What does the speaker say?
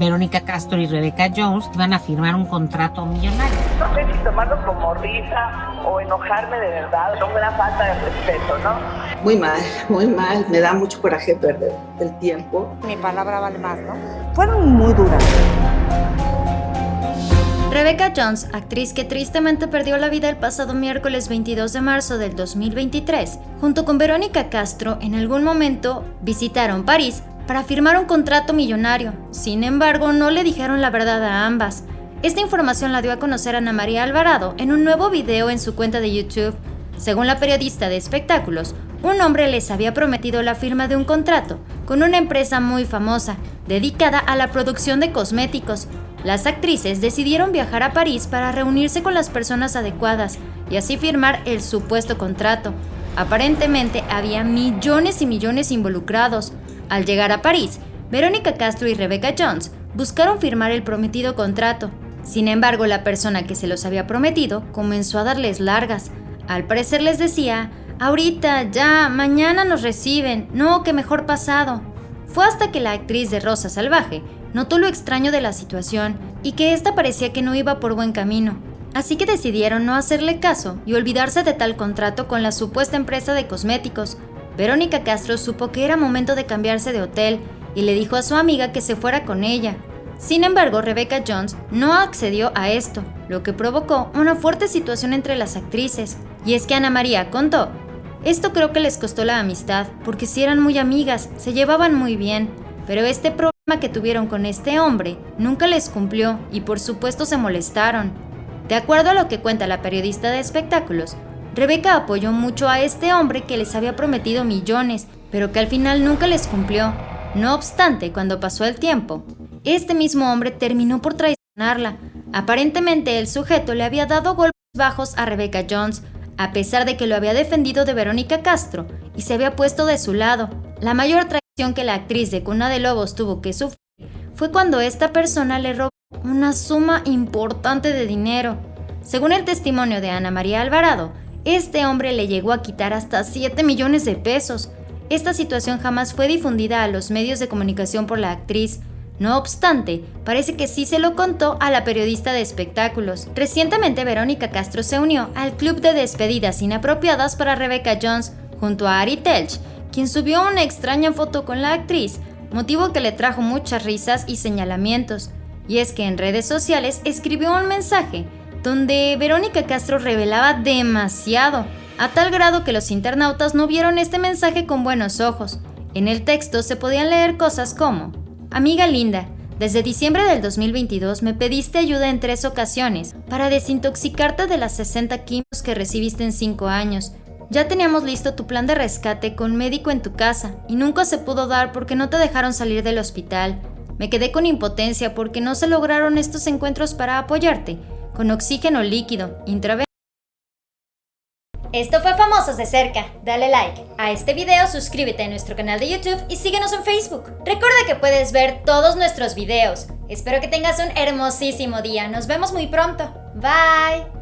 Verónica Castro y Rebeca Jones iban a firmar un contrato millonario. No sé si tomarlo como risa o enojarme de verdad, es una falta de respeto, ¿no? Muy mal, muy mal. Me da mucho coraje perder el tiempo. Mi palabra vale más, ¿no? Fueron muy duras. Rebecca Jones, actriz que tristemente perdió la vida el pasado miércoles 22 de marzo del 2023, junto con Verónica Castro, en algún momento visitaron París para firmar un contrato millonario. Sin embargo, no le dijeron la verdad a ambas. Esta información la dio a conocer Ana María Alvarado en un nuevo video en su cuenta de YouTube. Según la periodista de espectáculos, un hombre les había prometido la firma de un contrato con una empresa muy famosa, dedicada a la producción de cosméticos, las actrices decidieron viajar a París para reunirse con las personas adecuadas y así firmar el supuesto contrato. Aparentemente había millones y millones involucrados. Al llegar a París, Verónica Castro y Rebecca Jones buscaron firmar el prometido contrato. Sin embargo, la persona que se los había prometido comenzó a darles largas. Al parecer les decía, ahorita, ya, mañana nos reciben, no, que mejor pasado. Fue hasta que la actriz de Rosa Salvaje notó lo extraño de la situación y que ésta parecía que no iba por buen camino. Así que decidieron no hacerle caso y olvidarse de tal contrato con la supuesta empresa de cosméticos. Verónica Castro supo que era momento de cambiarse de hotel y le dijo a su amiga que se fuera con ella. Sin embargo, Rebecca Jones no accedió a esto, lo que provocó una fuerte situación entre las actrices. Y es que Ana María contó, esto creo que les costó la amistad, porque si eran muy amigas, se llevaban muy bien, pero este problema que tuvieron con este hombre nunca les cumplió y por supuesto se molestaron. De acuerdo a lo que cuenta la periodista de espectáculos, Rebeca apoyó mucho a este hombre que les había prometido millones, pero que al final nunca les cumplió. No obstante, cuando pasó el tiempo, este mismo hombre terminó por traicionarla. Aparentemente el sujeto le había dado golpes bajos a Rebecca Jones, a pesar de que lo había defendido de Verónica Castro y se había puesto de su lado. La mayor que la actriz de Cuna de Lobos tuvo que sufrir fue cuando esta persona le robó una suma importante de dinero. Según el testimonio de Ana María Alvarado, este hombre le llegó a quitar hasta 7 millones de pesos. Esta situación jamás fue difundida a los medios de comunicación por la actriz. No obstante, parece que sí se lo contó a la periodista de espectáculos. Recientemente Verónica Castro se unió al club de despedidas inapropiadas para Rebecca Jones junto a Ari Telch, quien subió una extraña foto con la actriz, motivo que le trajo muchas risas y señalamientos. Y es que en redes sociales escribió un mensaje donde Verónica Castro revelaba demasiado, a tal grado que los internautas no vieron este mensaje con buenos ojos. En el texto se podían leer cosas como, Amiga linda, desde diciembre del 2022 me pediste ayuda en tres ocasiones para desintoxicarte de las 60 quimios que recibiste en 5 años ya teníamos listo tu plan de rescate con médico en tu casa y nunca se pudo dar porque no te dejaron salir del hospital. Me quedé con impotencia porque no se lograron estos encuentros para apoyarte, con oxígeno líquido, intravenoso. Esto fue Famosos de Cerca. Dale like a este video, suscríbete a nuestro canal de YouTube y síguenos en Facebook. Recuerda que puedes ver todos nuestros videos. Espero que tengas un hermosísimo día. Nos vemos muy pronto. Bye.